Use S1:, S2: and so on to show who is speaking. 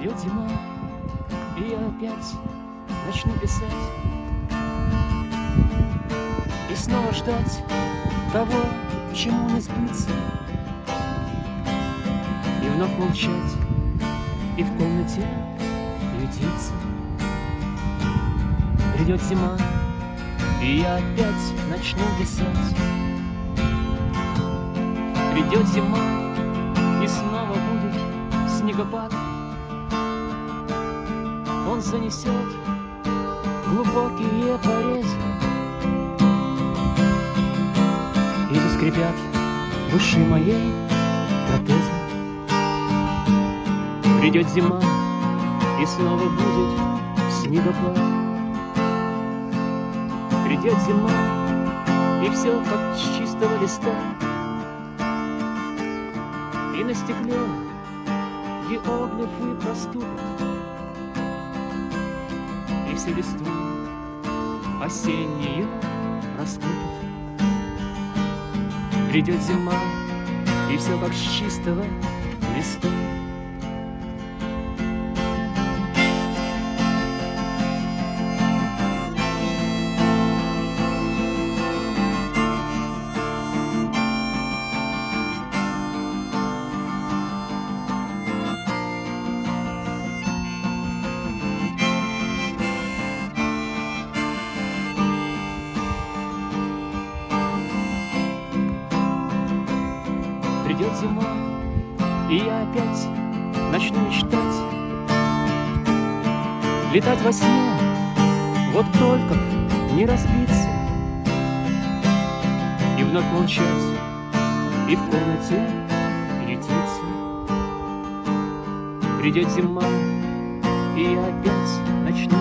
S1: Придет зима, и я опять начну писать. И снова ждать того, чему не сбыться. И вновь молчать, и в комнате ютиться Придет зима, и я опять начну писать. Придет зима, и снова будет снегопад Занесет глубокие порезы. И заскрипят души моей протезы. Придет зима, и снова будет снегопад Придет зима, и все как с чистого листа. И на стекле геоглифы проступят Все листвы осенние раскупят Придет зима, и все как с чистого листа зима, и я опять начну мечтать. Летать во сне, вот только не разбиться И вновь молчать, и в комнате ютиться Придет зима, и я опять начну